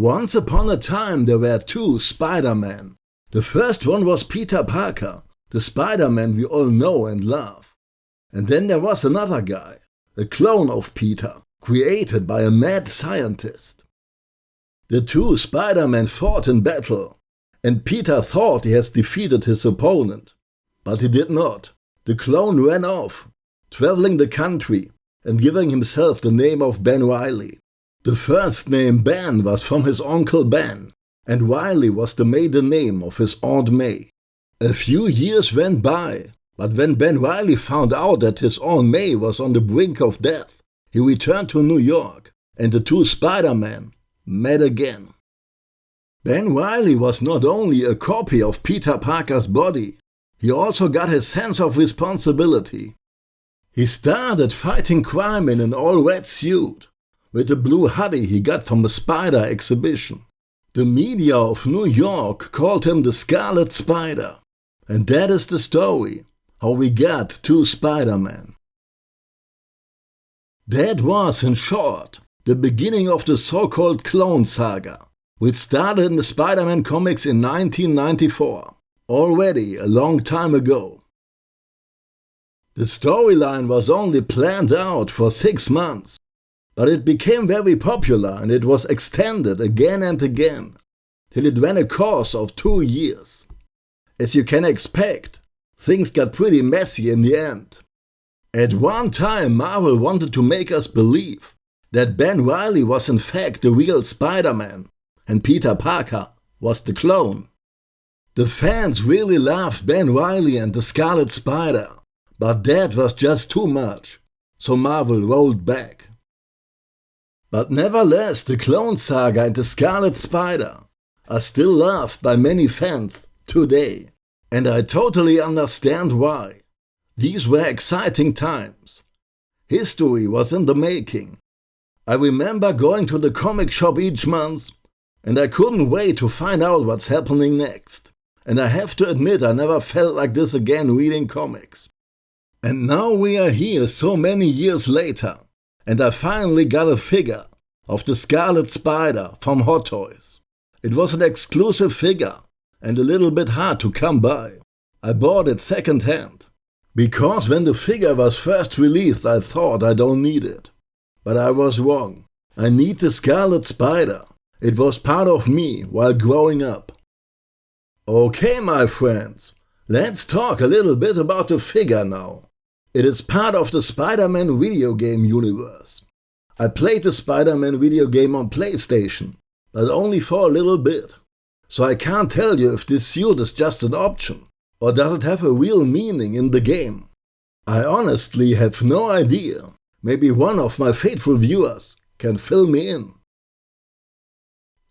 Once upon a time there were two Spider-Men. The first one was Peter Parker, the Spider-Man we all know and love. And then there was another guy, a clone of Peter, created by a mad scientist. The two Spider-Men fought in battle, and Peter thought he has defeated his opponent. But he did not. The clone ran off, traveling the country and giving himself the name of Ben Reilly. The first name Ben was from his uncle Ben, and Reilly was the maiden name of his Aunt May. A few years went by, but when Ben Reilly found out that his Aunt May was on the brink of death, he returned to New York, and the two Spider-Men met again. Ben Reilly was not only a copy of Peter Parker's body, he also got his sense of responsibility. He started fighting crime in an all-red suit, with the blue hoodie he got from a spider exhibition. The media of New York called him the Scarlet Spider. And that is the story, how we got two Spider-Man. That was, in short, the beginning of the so-called Clone Saga, which started in the Spider-Man comics in 1994, already a long time ago. The storyline was only planned out for six months, but it became very popular and it was extended again and again, till it ran a course of two years. As you can expect, things got pretty messy in the end. At one time Marvel wanted to make us believe that Ben Reilly was in fact the real Spider-Man and Peter Parker was the clone. The fans really loved Ben Reilly and the Scarlet Spider, but that was just too much, so Marvel rolled back. But nevertheless, the Clone Saga and the Scarlet Spider are still loved by many fans today. And I totally understand why. These were exciting times. History was in the making. I remember going to the comic shop each month and I couldn't wait to find out what's happening next. And I have to admit I never felt like this again reading comics. And now we are here so many years later and I finally got a figure of the Scarlet Spider from Hot Toys. It was an exclusive figure and a little bit hard to come by. I bought it second hand. Because when the figure was first released I thought I don't need it. But I was wrong. I need the Scarlet Spider. It was part of me while growing up. Okay my friends, let's talk a little bit about the figure now. It is part of the Spider-Man video game universe. I played the Spider-Man video game on PlayStation, but only for a little bit. So I can't tell you if this suit is just an option, or does it have a real meaning in the game. I honestly have no idea. Maybe one of my faithful viewers can fill me in.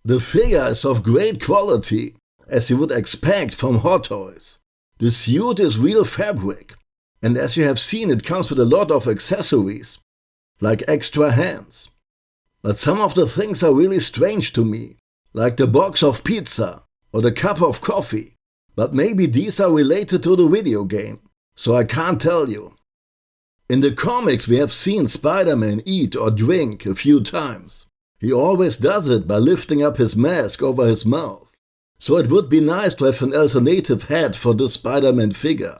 The figure is of great quality, as you would expect from Hot Toys. The suit is real fabric, and as you have seen it comes with a lot of accessories, like extra hands. But some of the things are really strange to me, like the box of pizza or the cup of coffee. But maybe these are related to the video game, so I can't tell you. In the comics we have seen Spider-Man eat or drink a few times. He always does it by lifting up his mask over his mouth. So it would be nice to have an alternative head for this Spider-Man figure.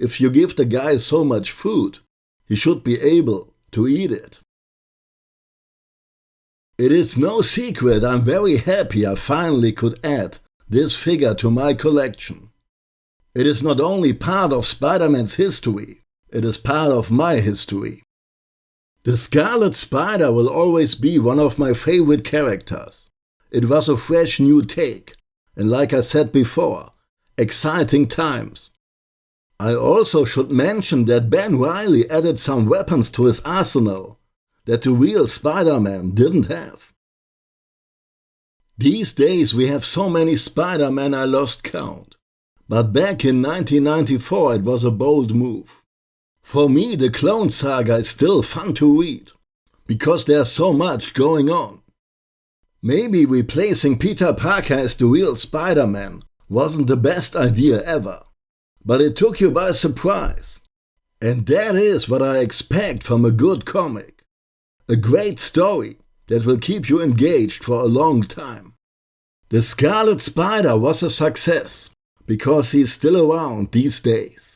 If you give the guy so much food, he should be able to eat it. It is no secret I'm very happy I finally could add this figure to my collection. It is not only part of Spider-Man's history, it is part of my history. The Scarlet Spider will always be one of my favorite characters. It was a fresh new take, and like I said before, exciting times. I also should mention that Ben Reilly added some weapons to his arsenal that the real Spider-Man didn't have. These days we have so many Spider-Man I lost count. But back in 1994 it was a bold move. For me the Clone Saga is still fun to read, because there's so much going on. Maybe replacing Peter Parker as the real Spider-Man wasn't the best idea ever but it took you by surprise. And that is what I expect from a good comic. A great story that will keep you engaged for a long time. The Scarlet Spider was a success because he's still around these days.